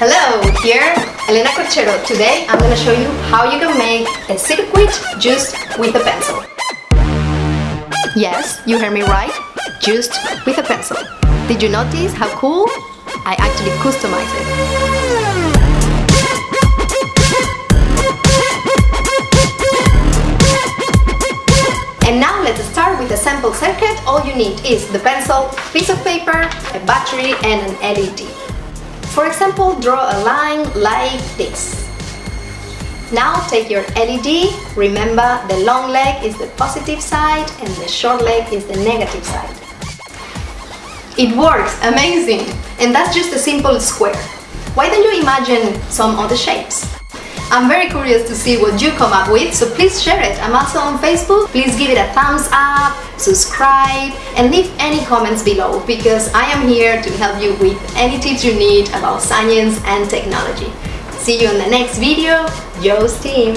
Hello, here Elena Corchero. Today I'm going to show you how you can make a circuit just with a pencil. Yes, you heard me right, just with a pencil. Did you notice how cool? I actually customized it. And now let's start with a sample circuit. All you need is the pencil, piece of paper, a battery and an LED. For example, draw a line like this. Now take your LED, remember the long leg is the positive side and the short leg is the negative side. It works, amazing! And that's just a simple square. Why don't you imagine some other shapes? I'm very curious to see what you come up with, so please share it. I'm also on Facebook. Please give it a thumbs up, subscribe, and leave any comments below because I am here to help you with any tips you need about science and technology. See you in the next video. Joe's team!